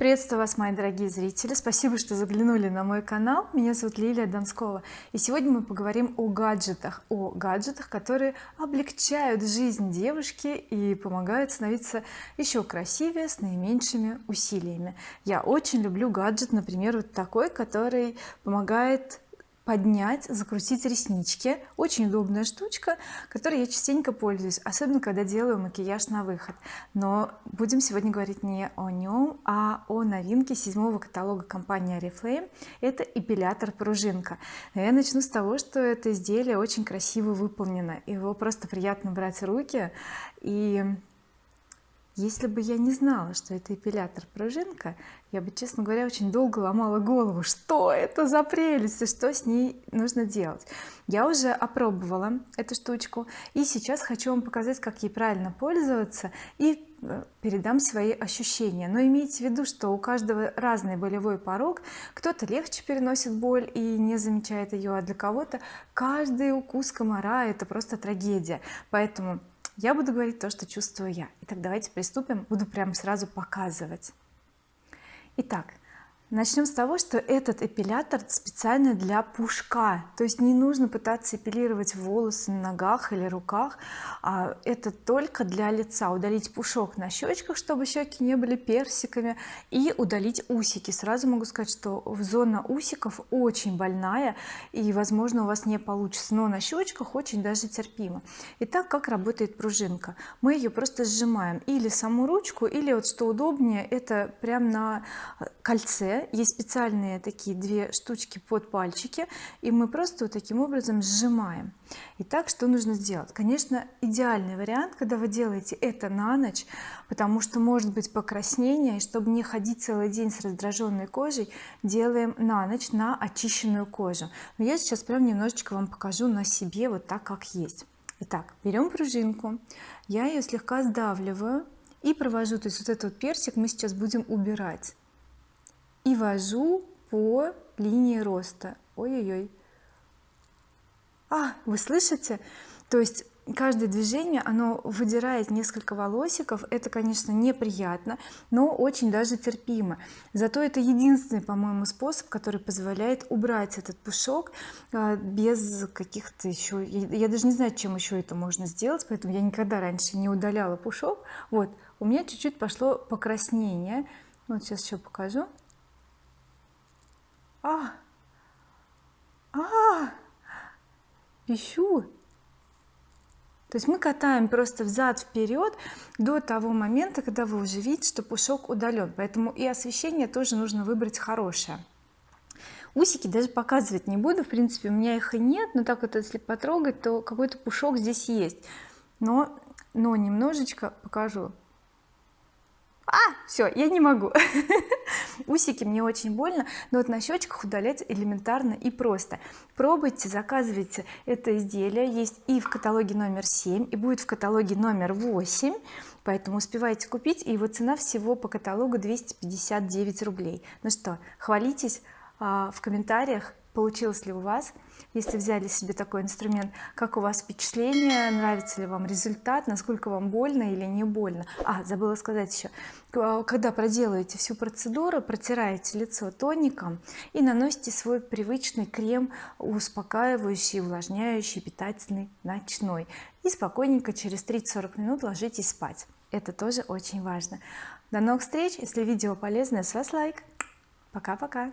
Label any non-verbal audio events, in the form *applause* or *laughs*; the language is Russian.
приветствую вас мои дорогие зрители. Спасибо что заглянули на мой канал. Меня зовут Лилия Донскова. И сегодня мы поговорим о гаджетах. О гаджетах которые облегчают жизнь девушки и помогают становиться еще красивее с наименьшими усилиями. Я очень люблю гаджет например вот такой который помогает поднять закрутить реснички. Очень удобная штучка которой я частенько пользуюсь особенно когда делаю макияж на выход. Но будем сегодня говорить не о нем а о новинке седьмого каталога компании oriflame это эпилятор пружинка. Я начну с того что это изделие очень красиво выполнено. Его просто приятно брать в руки и если бы я не знала что это эпилятор пружинка я бы честно говоря очень долго ломала голову что это за прелесть и что с ней нужно делать. Я уже опробовала эту штучку и сейчас хочу вам показать как ей правильно пользоваться и э, передам свои ощущения. Но имейте в виду что у каждого разный болевой порог. Кто-то легче переносит боль и не замечает ее а для кого-то каждый укус комара это просто трагедия. Поэтому я буду говорить то что чувствую я. Итак давайте приступим. Буду прямо сразу показывать. Итак начнем с того что этот эпилятор специально для пушка. То есть не нужно пытаться эпилировать волосы на ногах или руках а это только для лица. Удалить пушок на щечках чтобы щеки не были персиками и удалить усики. Сразу могу сказать что зона усиков очень больная и возможно у вас не получится. Но на щечках очень даже терпимо. Итак как работает пружинка? Мы ее просто сжимаем или саму ручку или вот что удобнее это прям на кольце есть специальные такие две штучки под пальчики и мы просто вот таким образом сжимаем. Итак что нужно сделать? Конечно идеальный вариант когда вы делаете это на ночь потому что может быть покраснение и чтобы не ходить целый день с раздраженной кожей делаем на ночь на очищенную кожу. Но я сейчас прям немножечко вам покажу на себе вот так как есть. Итак берем пружинку я ее слегка сдавливаю и провожу. То есть вот этот персик мы сейчас будем убирать и вожу по линии роста. Ой-ой-ой. А вы слышите? То есть каждое движение оно выдирает несколько волосиков. Это конечно неприятно но очень даже терпимо. Зато это единственный по-моему способ который позволяет убрать этот пушок а, без каких-то еще я, даже не знаю чем еще это можно сделать поэтому я никогда раньше не удаляла пушок. Вот у меня чуть-чуть пошло покраснение. Вот сейчас еще покажу а а пищу то есть мы катаем просто взад вперед до того момента когда вы уже видите что пушок удален поэтому и освещение тоже нужно выбрать хорошее. Усики даже показывать не буду. В принципе у меня их и нет но так вот если потрогать то какой-то пушок здесь есть. Но но немножечко покажу. А все я не могу *laughs* усики мне очень больно но вот на щечках удалять элементарно и просто. Пробуйте заказывайте это изделие. Есть и в каталоге номер 7 и будет в каталоге номер 8 поэтому успевайте купить и его цена всего по каталогу 259 рублей. Ну что хвалитесь а, в комментариях получилось ли у вас если взяли себе такой инструмент. Как у вас впечатление? Нравится ли вам результат? Насколько вам больно или не больно? А забыла сказать еще когда проделаете всю процедуру протираете лицо тоником и наносите свой привычный крем успокаивающий увлажняющий питательный ночной. И спокойненько через 30-40 минут ложитесь спать. Это тоже очень важно. До новых встреч! Если видео полезное с вас лайк. Пока-пока